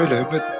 Öyle öyle.